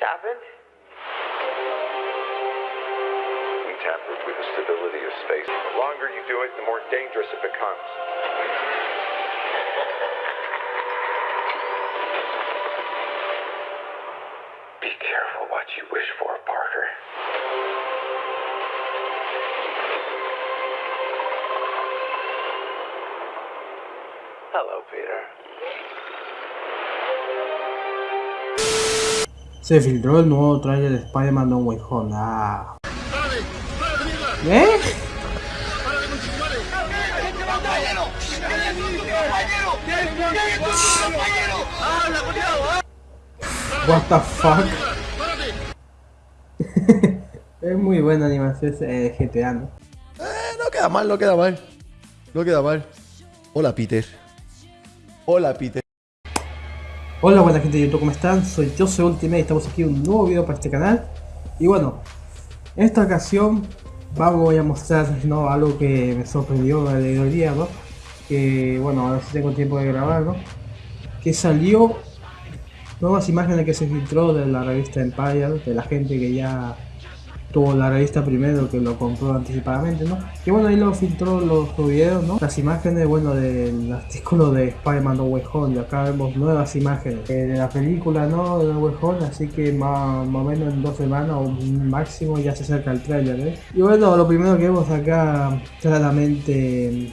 happened? We tampered with the stability of space. The longer you do it, the more dangerous it becomes. Be careful what you wish for, Parker. Hello, Peter. Se filtró el nuevo trailer de Spider-Man No Way Home. Ah. ¿Eh? What the fuck? es muy buena animación eh, GTA, ¿no? Eh, no queda mal, no queda mal. No queda mal. Hola, Peter. Hola, Peter. Hola buena gente de YouTube, ¿cómo están? Soy yo, soy Ultimate y estamos aquí en un nuevo video para este canal Y bueno, en esta ocasión vamos a mostrar ¿no? algo que me sorprendió el día, ¿no? Que bueno, ahora sí tengo tiempo de grabar, ¿no? Que salió nuevas imágenes que se filtró de la revista Empire, de la gente que ya tuvo la revista primero que lo compró anticipadamente, ¿no? Que bueno, ahí lo filtró los, videos, ¿no? Las imágenes, bueno, del artículo de Spider-Man No Way y acá vemos nuevas imágenes eh, de la película, ¿no? De No así que más, o menos en dos semanas o máximo ya se acerca el trailer, ¿eh? Y bueno, lo primero que vemos acá, claramente...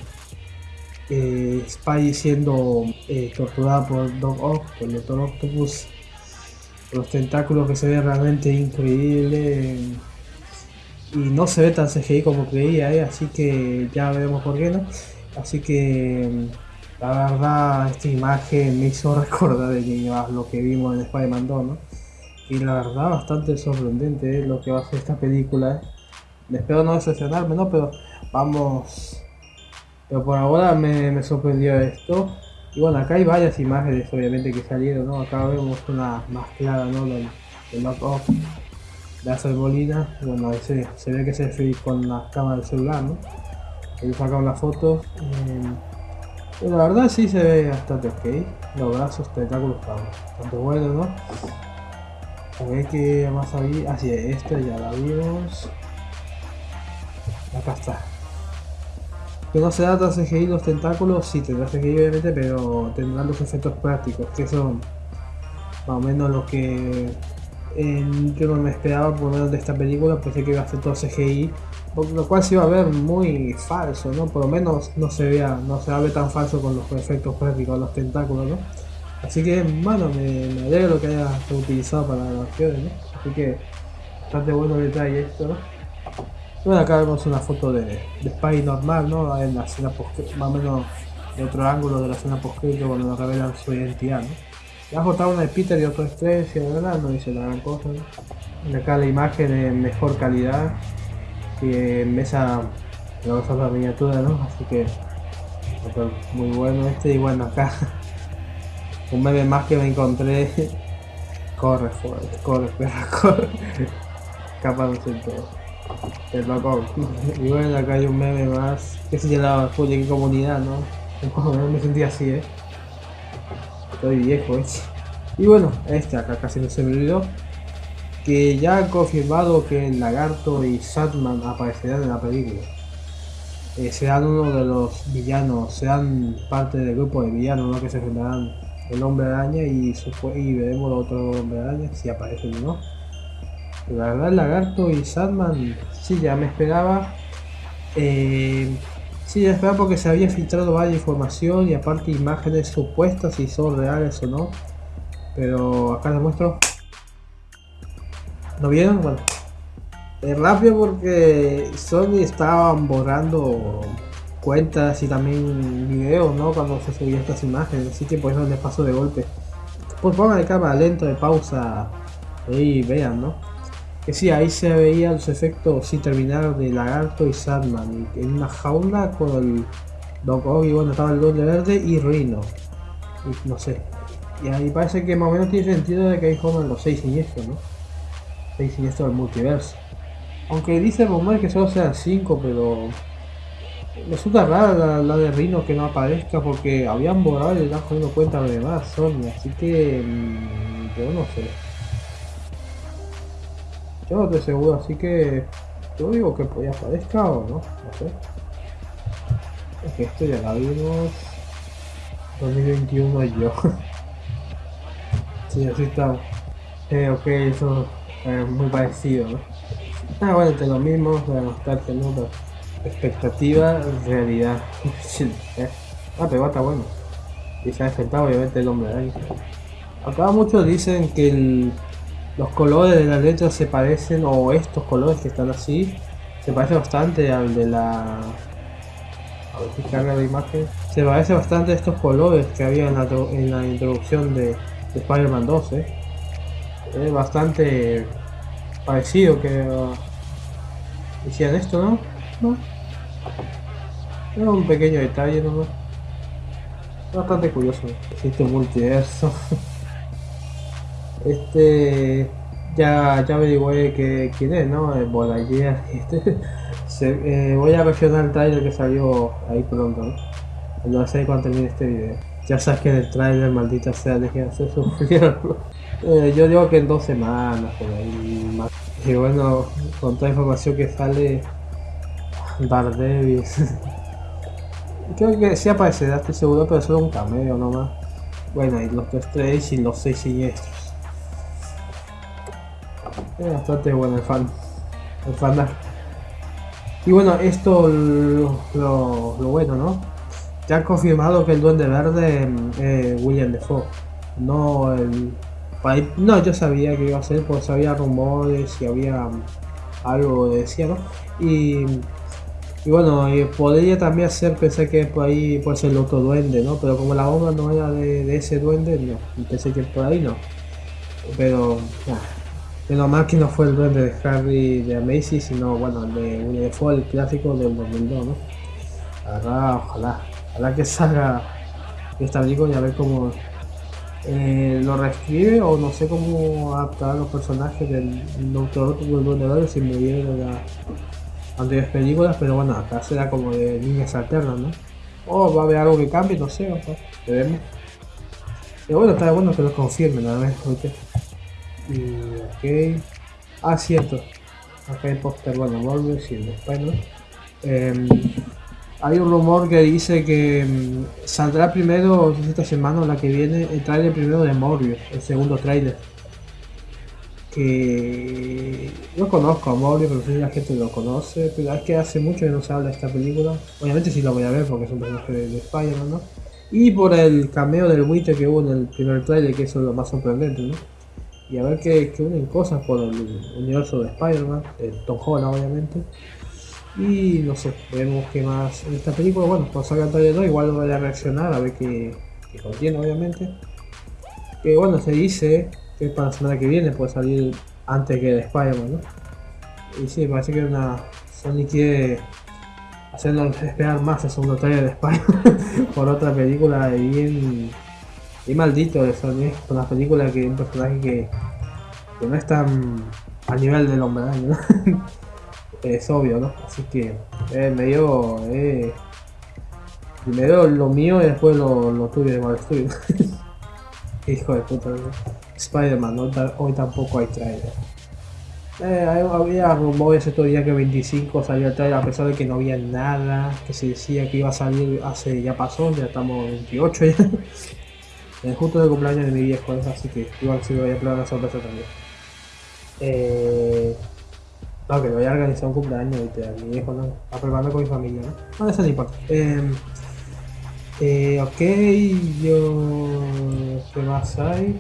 Eh, siendo eh, torturada por Doc Ock, por el Doctor Octopus, los tentáculos que se ve realmente increíble y no se ve tan CGI como creía, ¿eh? así que ya veremos por qué no. Así que mm, la verdad esta imagen me hizo recordar de lo que vimos en Spider-Man 2, ¿no? Y la verdad bastante sorprendente ¿eh? lo que va a ser esta película. ¿eh? Espero no decepcionarme, ¿no? Pero vamos... Pero por ahora me, sorprendió esto. Y bueno, acá hay varias imágenes obviamente que salieron, ¿no? Acá vemos una más clara, ¿no? De Molina, bueno, ese, se ve que se fue con la cámara del celular, ¿no? Ahí saca una foto. Eh, la verdad sí se ve bastante ok. Los brazos, tentáculos están bastante buenos, ¿no? Ver que más había. Así es, esta ya la vimos. Acá está. Que no se da tan CGI los tentáculos, sí tendrá CGI obviamente, pero tendrán los efectos prácticos, que son más o menos lo que yo no me esperaba por menos de esta película, pensé que iba a ser todo CGI, lo cual se iba a ver muy falso, ¿no? Por lo menos no se vea, no se ve tan falso con los efectos prácticos, los tentáculos, ¿no? Así que, bueno, me, me alegro que haya utilizado para las acciones, ¿no? Así que, bastante bueno el detalle esto, ¿no? Bueno, acá vemos una foto de, de Spy normal, ¿no? En la escena más o menos de otro ángulo de la escena post cuando nos revelan su identidad, ¿no? Está una de Peter y otro de y verdad no dice la gran cosa. Acá la imagen en mejor calidad que en esa la miniatura, ¿no? Así que muy bueno este y bueno acá un meme más que me encontré. Corre fuerte, corre perra, corre. Capa de todo. El loco y bueno acá hay un meme más. Que se llamaba full en comunidad no me sentí así eh Estoy viejo, ¿eh? Y bueno, este acá casi no se me olvidó. Que ya han confirmado que el Lagarto y Satman aparecerán en la película. Eh, serán uno de los villanos, serán parte del grupo de villanos ¿no? que se enfrentarán el hombre araña y, y veremos el otro hombre araña si aparecen o no. la verdad el lagarto y Sandman sí ya me esperaba. Eh, Sí, esperaba porque se había filtrado varias información y aparte imágenes supuestas si son reales o no. Pero acá les muestro. ¿No vieron? Bueno. Es rápido porque Sony estaban borrando cuentas y también videos, ¿no? Cuando se subían estas imágenes, así que por eso les paso de golpe. Pues pongan el cámara lento de pausa y vean, ¿no? Que sí, ahí se veían los efectos sin terminar de Lagarto y Sandman en una jaula con el Doc Ock y bueno, estaba el doble verde y Rhino. Y no sé. Y ahí parece que más o menos tiene sentido de que hay como los seis siniestros, ¿no? Seis siniestros del multiverso. Aunque dice rumor que solo sean cinco, pero resulta rara la, de Rhino que no aparezca porque habían borrado y le están poniendo cuenta de demás Sony, así que mm, yo no sé. Yo no estoy seguro, así que yo digo que podía aparezca o no, no sé. Es que esto ya la vimos. 2021 yo. sí, así está. Eh, ok, eso es muy parecido, ¿no? Ah, bueno, entre lo mismo, la nostalgia, ¿no? Expectativa, realidad. ¿eh? Ah, pero está bueno. Y se ha enfrentado obviamente el hombre ahí. Acá muchos dicen que el, los colores de las letras se parecen, o estos colores que están así, se parece bastante al de la... A ver si carga la imagen. Se parece bastante a estos colores que había en la, en la introducción de, de Spider-Man 2, ¿eh? Es bastante parecido que uh, esto, ¿no? ¿No? Es un pequeño detalle nomás. Bastante curioso. Existe multiverso. Este ya, ya averigué que, quién es, ¿no? El Bodayer. Este, se, eh, voy a reaccionar el trailer que salió ahí pronto, ¿no? No sé cuándo termine este video. Ya sabes que en el trailer, maldita sea, dejé de hacer sufrir. eh, yo digo que en dos semanas, por ahí más. Y bueno, con toda la información que sale, Daredevil. Creo que sí aparecerá, estoy seguro, pero solo un cameo nomás. Bueno, y los tres tres y los seis siniestros. Es bastante bueno el fan. El fan Y bueno, esto lo, bueno, ¿no? Ya han confirmado que el Duende Verde es eh, William Defoe. No el. No, yo sabía que iba a ser, pues había rumores y había algo decía, ¿no? Y, y bueno, y podría también hacer pensar que por ahí puede ser el otro duende, ¿no? Pero como la obra no era de, ese duende, no, pensé que por ahí no. Pero, Mal que no fue el duende de Harry de Amazing, sino bueno, el de William Defoe, el clásico del 2002, ¿no? Ahora, ojalá, ojalá que salga esta película y a ver cómo eh, lo reescribe o no sé cómo adaptar los personajes del Doctor del Duende si murieron de las anteriores películas, pero bueno, acá será como de líneas alternas, ¿no? O va a haber algo que cambie, no sé, o sea, veremos. Pero bueno, está bueno que lo confirmen, a ver, ¿okay? Y, ok. Ah, cierto. Acá hay póster, bueno, y el Spider. Eh, hay un rumor que dice que um, saldrá primero, esta semana o la que viene, el trailer primero de Morbius, el segundo trailer. Que no conozco a Morbius, pero sí la gente lo conoce, pero es que hace mucho que no se habla de esta película. Obviamente sí lo voy a ver porque es un personaje de, de ¿no? Y por el cameo del Witcher que hubo en el primer trailer, que eso es lo más sorprendente, ¿no? Y a ver que, que unen cosas por el universo de Spider-Man, de Tom Holland obviamente. Y no sé, veremos qué más en esta película. Bueno, cuando salga el trailer igual voy a reaccionar a ver qué, contiene obviamente. Que bueno, se dice que para la semana que viene puede salir antes que de Spider-Man, ¿no? Y sí, parece que una Sony quiere hacernos esperar más el segundo trailer de Spider-Man por otra película bien y maldito de Sony con la película que un personaje que, que no es tan al nivel del hombre ¿no? es obvio, ¿no? Así que eh, medio eh, primero lo mío y después lo, lo tuyo de Marvel Studios. Hijo de puta, ¿no? Spider-Man, hoy tampoco hay trailer. Eh, había rumores estos días que 25 salió el trailer a pesar de que no había nada, que se decía que iba a salir hace, ya pasó, ya estamos 28 ya. Eh, justo de cumpleaños de mi viejo, así que igual si voy a planear una sorpresa también. Eh, no, que voy a organizar un cumpleaños ¿viste? a mi viejo, ¿no? A prepararme con mi familia, ¿no? No, eso no importa. Eh, eh, ok, yo... ¿Qué más hay?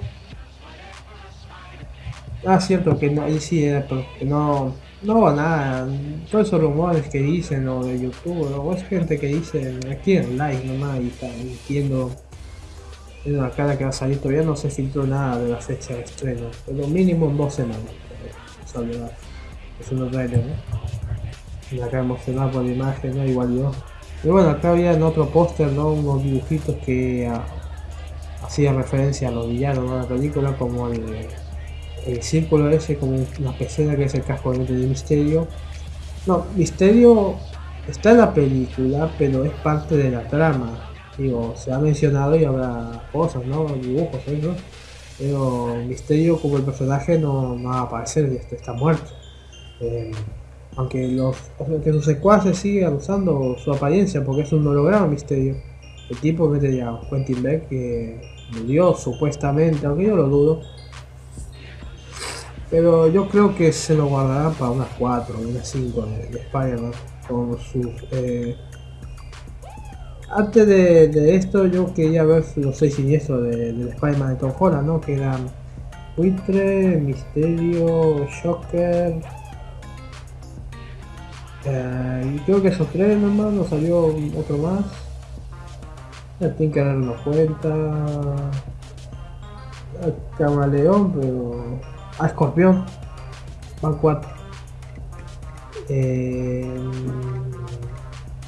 Ah, cierto, que no, sí, eh, que no, no nada. Todos esos rumores que dicen, o de YouTube, o es gente que dice, quieren like nomás y está mintiendo en una cara que va a salir todavía no se filtró nada de la fecha de estreno, pero mínimo en dos semanas. Es un trailer, ¿no? Y acá emocionado por la imagen, ¿no? Igual yo. Y bueno, acá había en otro póster, ¿no? Unos dibujitos que uh, hacían referencia a los villanos de la película, como el, el círculo ese, como una pecera que es el casco de Misterio. No, Misterio está en la película, pero es parte de la trama digo, se ha mencionado y habrá cosas, ¿no? Dibujos, ¿no? Pero Misterio como el personaje no, va a aparecer, está, está muerto. Eh, aunque los que sus secuaces sigan usando su apariencia porque es un holograma Misterio. El tipo que ya Quentin Beck que murió supuestamente, aunque yo lo dudo. Pero yo creo que se lo guardarán para unas 4, unas 5 de, de Spider-Man con sus eh, antes de, esto yo quería ver los seis siniestros de, del Spider-Man de Tom Holland, ¿no? Que eran Buitre, Misterio, Shocker. Eh, y creo que esos tres nomás, nos salió otro más. Ya tienen que darnos cuenta. A Camaleón, pero. A Escorpión. Van cuatro. Eh,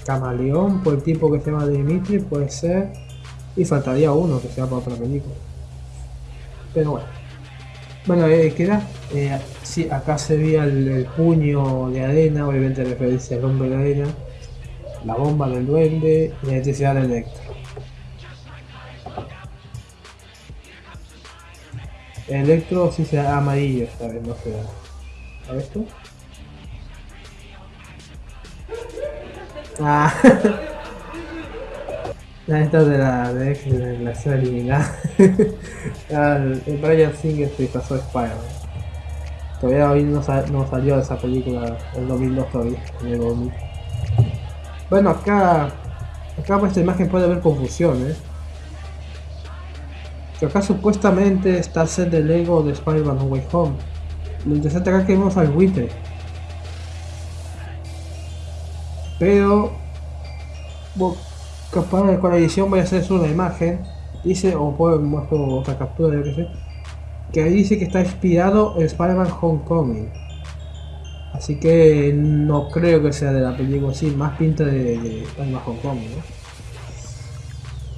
Camaleón, por el tipo que se llama Dimitri, puede ser. Y faltaría uno que sea para otra película. Pero bueno. Bueno, eh, queda. Eh, sí, acá se veía el, puño de arena, obviamente referencia al hombre de arena. La bomba del duende y la electricidad del electro. El electro sí será amarillo esta vez, no será. ¿A? Ah. Esta de la de, de la escena eliminada. el, el Brian Singer se pasó a Spider-Man. Todavía hoy no, no, salió esa película el 2002 todavía, el 2000. Bueno, acá, acá por esta imagen puede haber confusión, ¿eh? Que acá supuestamente está el set de Lego de Spider-Man Way Home. Lo interesante acá que vemos al buitre. Pero capaz con la edición voy a hacer una imagen. Dice, o puedo mostrar otra captura, yo que sé. Que ahí dice que está inspirado en Spider-Man Homecoming. Así que no creo que sea de la película así, más pinta de, de Spider-Man Homecoming,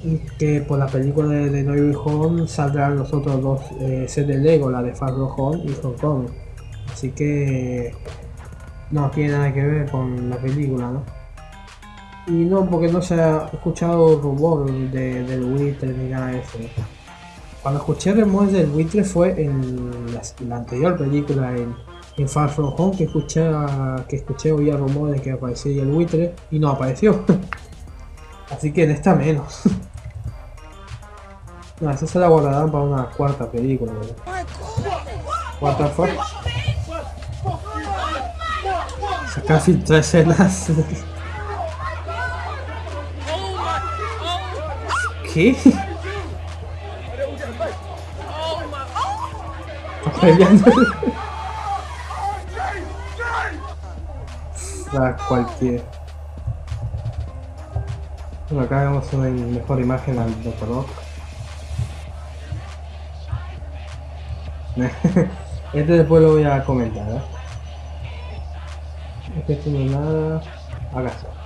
Y que por la película de, de No Way Home saldrán los otros dos eh, sets de Lego, la de Far Home y Homecoming. Así que no tiene nada que ver con la película, ¿no? Y no, porque no se ha escuchado rumor de, del buitre ni nada de eso. Cuando escuché rumores del buitre fue en la, anterior película, en, en, Far From Home, que escuché, que escuché oía rumores de que aparecía el buitre y no apareció. Así que en esta menos. no, esa se la guardarán para una cuarta película. Cuarta fue. Casi tres escenas. ¿Qué? Ah, cualquier. Bueno, acá vemos una mejor imagen al. Rock. este después lo voy a comentar, ¿eh? No es nada. Está.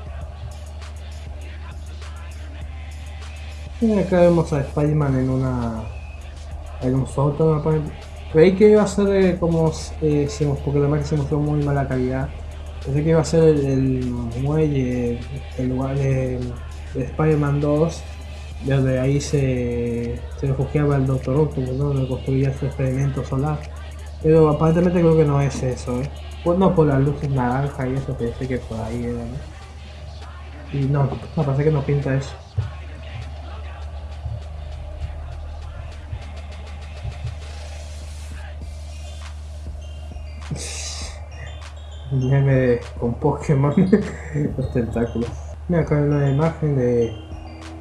Y acá vemos a Spider-Man en una. en un sótano. Creí que iba a ser eh, como. Eh, porque la que se mostró muy mala calidad. Pensé que iba a ser el, muelle, el lugar de, Spider-Man 2, desde ahí se, se refugiaba el Doctor Octopus, ¿no? donde construía su experimento solar. Pero aparentemente creo que no es eso, ¿eh? Pues no por las luces naranja y eso, pensé que por ahí era. Y no, no, parece que no pinta eso. meme con Pokémon, los tentáculos. Mira, acá hay una imagen de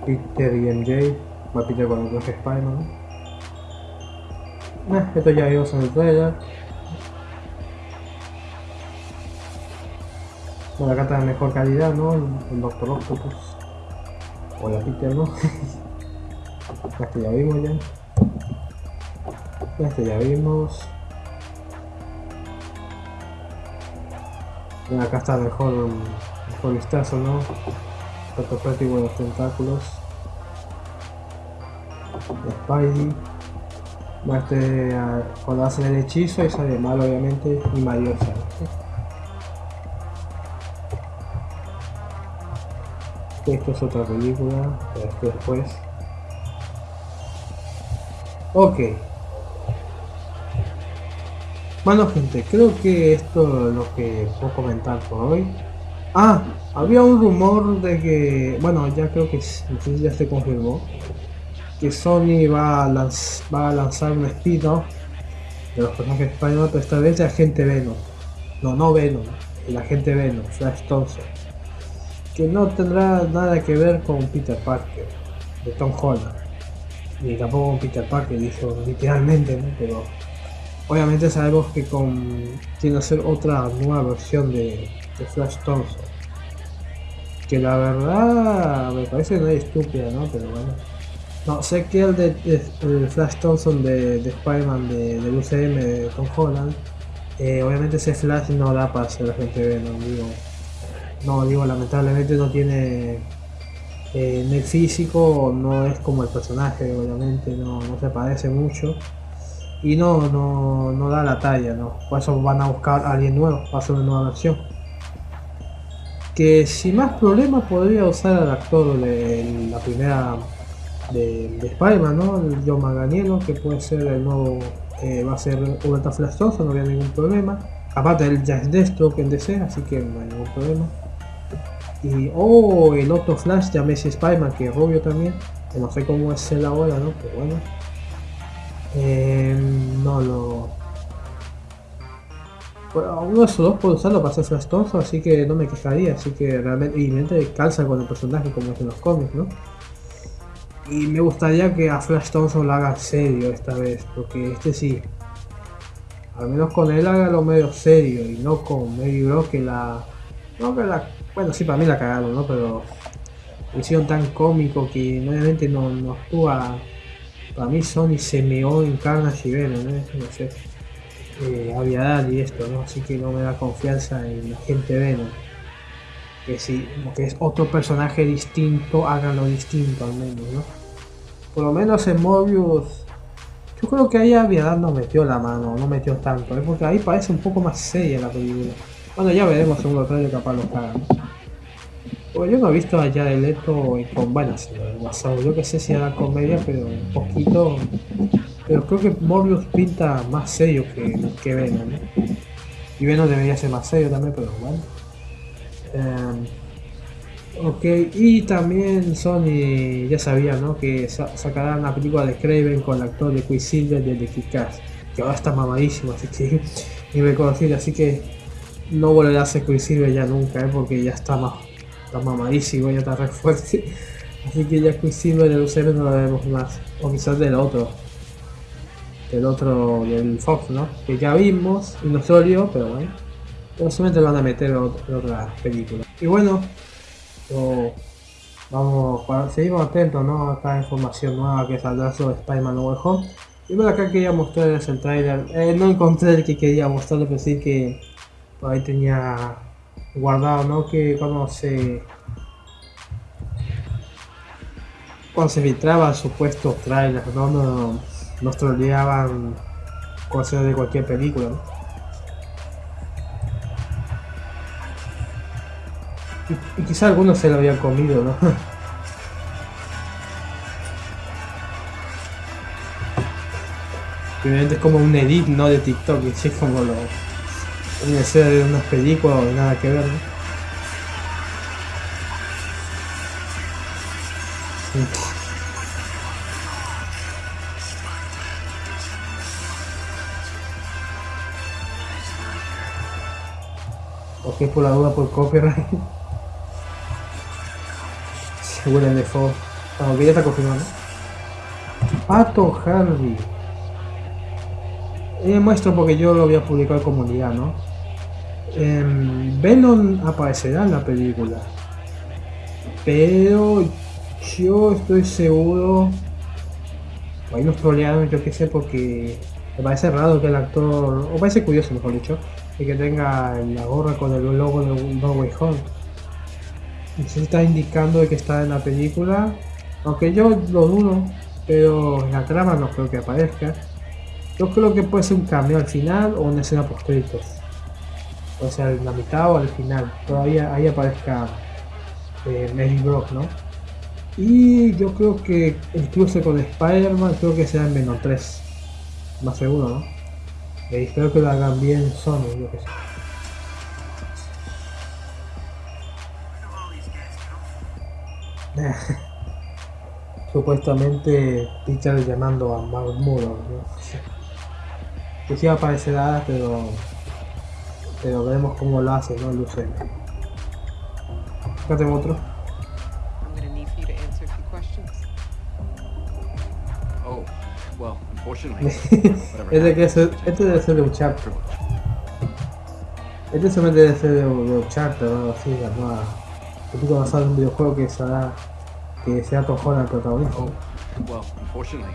Peter y MJ, va Peter con el traje Spider-Man. Esto ya vimos en el trailer. Bueno, acá está de mejor calidad, ¿no? El, Doctor Octopus. O la Peter, ¿no? este ya vimos ya. Este ya vimos. acá está mejor, mejor vistazo, ¿no? Tanto práctico los tentáculos. Spidey. Este, cuando hace el hechizo y sale mal obviamente y mayor Esto es otra película, después. Ok, Bueno gente, creo que esto es lo que puedo comentar por hoy. Ah, había un rumor de que, bueno, ya creo que si ya se confirmó, que Sony va a, va a lanzar un spin-off de los personajes españoles, pero esta vez de Agente Venom. No, no Venom, el Agente Venom, Flash Thompson. Que no tendrá nada que ver con Peter Parker, de Tom Holland. Ni tampoco con Peter Parker, dijo literalmente, ¿no? Pero Obviamente sabemos que con tiene que ser otra nueva versión de, Flash Thompson. Que la verdad me parece no estúpida, ¿no? Pero bueno. No, sé que el de, Flash Thompson de, de Spider-Man de, UCM de Tom Holland, eh, obviamente ese Flash no da para ser la gente no digo. No, digo, lamentablemente no tiene eh, en el físico, no es como el personaje, obviamente, no, no se parece mucho y no, no, no da la talla, ¿no? Por eso van a buscar a alguien nuevo para hacer una nueva versión. Que sin más problemas podría usar al actor de la primera de, de Spider-Man, ¿no? El John Maganielo, que puede ser el nuevo, eh, va a ser Ultra Flash no había ningún problema. Aparte él ya es Deathstroke en DC, así que no hay ningún problema. Y, o el otro Flash, ya Messi Spider-Man, que es rubio también, que no sé cómo es él ahora, ¿no? Pero bueno. Eh, no lo... Uno de esos dos puedo usarlo para hacer Flash Thompson, así que no me quejaría, así que realmente, y realmente calza con el personaje como es en los cómics, ¿no? Y me gustaría que a Flash Thompson lo haga serio esta vez, porque este sí, al menos con él haga lo medio serio y no con Mary Bro que la... No que la... Bueno, sí, para mí la cagaron, ¿no? Pero lo hicieron tan cómico que obviamente no, no actúa para mí Sony se meó en Carnage y Venom, ¿eh? no sé. Eh, y esto, ¿no? Así que no me da confianza en la gente Venom. Que si que es otro personaje distinto, háganlo distinto al menos, ¿no? Por lo menos en Mobius, yo creo que ahí Aviadad no metió la mano, no metió tanto, ¿eh? porque ahí parece un poco más seria la película. Bueno, ya veremos según lo trailer capaz lo cagan. Pues yo no he visto allá de Leto con buenas WhatsApp. Yo que sé si era comedia, pero un poquito. Pero creo que Morbius pinta más serio que, que Venom. Y Venom debería ser más serio también, pero bueno. Em, ok, y también Sony ya sabía ¿no? que sacarán la película de Craven con el actor de Quicksilver de The Kick-Ass, que ahora está mamadísimo, así que ni reconocido, así que no volverá a ser Quicksilver ya nunca, ¿eh? porque ya está más está mamadísimo, ya está re fuerte. Así que ya Quicksilver del UCM no lo vemos más. O quizás del otro. Del otro, del Fox, ¿no? Que ya vimos dolió, pero bueno. Pero solamente lo van a meter en otra película. Y bueno, vamos, seguimos atentos, ¿no? A esta información nueva que saldrá sobre Spider-Man Way Home. Y bueno, acá quería mostrarles el trailer. Eh, no encontré el que quería mostrarles, pero sí que por ahí tenía guardado, ¿no? Que cuando se cuando se filtraba supuestos trailers, ¿no? Nos, nos troleaban cosas de cualquier película, ¿no? Y, quizá algunos se lo habían comido, ¿no? Obviamente es como un edit, ¿no? De TikTok, y es como lo escena de unas películas o nada que ver, ¿no? Ok, por la duda por copyright. Seguro el default. Aunque ya está confirmado. Pato Harvey. Eh, muestro porque yo lo voy a publicar en comunidad, ¿no? Eh, Venom aparecerá en la película. Pero yo estoy seguro. Ahí nos trolearon, yo qué sé, porque me parece raro que el actor. O parece curioso, mejor dicho. Y que tenga la gorra con el logo de No Way Home. Se está indicando que está en la película. Aunque yo lo dudo. Pero en la trama no creo que aparezca. Yo creo que puede ser un cambio al final o una escena post. O sea, en la mitad o al final. Todavía ahí aparezca eh, Mary Brock, ¿no? Y yo creo que incluso con Spider-Man creo que será en Venom 3. Más seguro, ¿no? Eh, espero que lo hagan bien Sony, yo que sé. Supuestamente Peter llamando a Mark Muro, ¿no? Que sí va a aparecer nada, pero pero veremos cómo lo hace, ¿no? UCM. Acá tengo otro. Oh, well, unfortunately. este, que es, este debe ser de un chapter. Este solamente debe ser de, de un chapter o algo así, la nueva. Típico basado en un videojuego que será que sea el protagonista. Oh, well, unfortunately,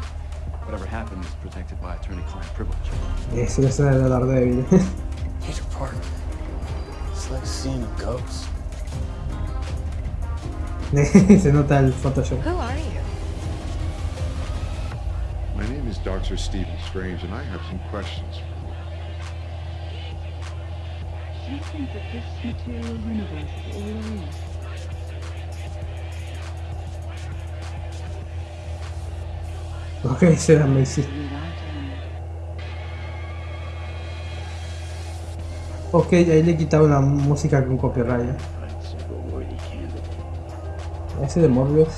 whatever happened is protected by attorney-client privilege. De Daredevil. seeing a ghost. Se nota el Photoshop. Who are you? My name is Dr. Stephen Strange, and I have some questions for you. You think that this material universe is all there is? Ok, será Macy. Without end? Ok, ahí le quitaron la música con copyright. Ese de Morbius.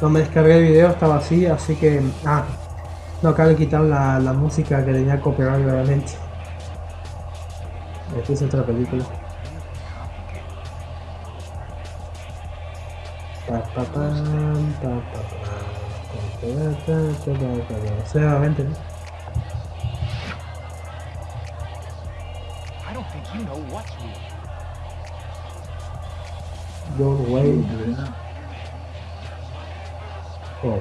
No me descargué el video, estaba así, así que... Ah, no, acá le quitaron la, la música que tenía copyright obviamente. Esta es otra película. Obviamente, ¿no? I don't think you know what's real. Your way. Oh.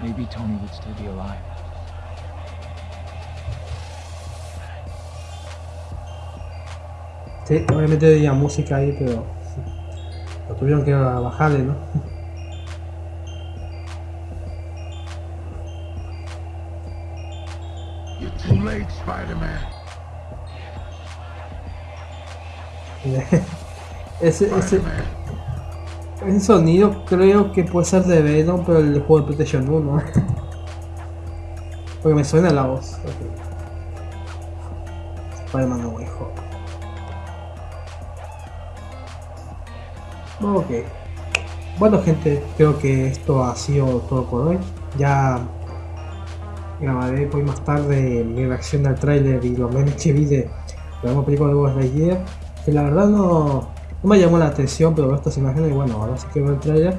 Maybe Tony would still be alive. Sí, obviamente tenía música ahí, pero tuvieron que bajarle, ¿no? You're too late, Spider-Man. ese, ese, ese sonido creo que puede ser de Venom, pero el juego de PlayStation 1. Porque me suena la voz. Spider-Man No Way Home. Ok. Bueno gente, creo que esto ha sido todo por hoy. Ya grabaré hoy más tarde mi reacción al tráiler y los memes que vi de la nueva película de Buzz Lightyear. Que la verdad no, no me llamó la atención, pero estas imágenes bueno, ahora sí que veo el tráiler.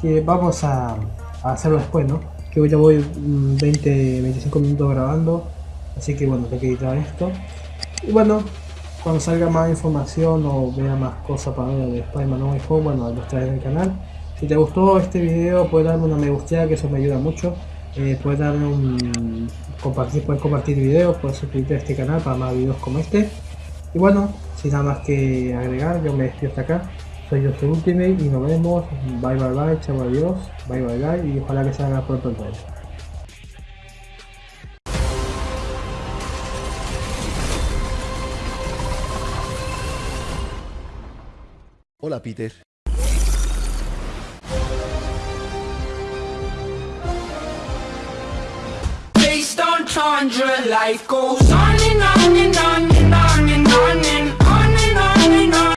Que vamos a, hacerlo después, ¿no? Que hoy ya voy mm, 20, 25 minutos grabando. Así que bueno, tengo que editar esto. Y bueno, cuando salga más información o vea más cosas para ver de Spider-Man No Home, bueno, los traeré en el canal. Si te gustó este video, puedes darme una me gusta, que eso me ayuda mucho. Eh, puedes darme un compartir, puedes compartir videos, puedes suscribirte a este canal para más videos como este. Y bueno, sin nada más que agregar, yo me despido hasta acá. Soy yo, soy Ultimate y nos vemos. Bye bye bye, chao adiós, bye bye bye y ojalá que salga pronto el Hola, Peter. Based on Chandra, life goes on and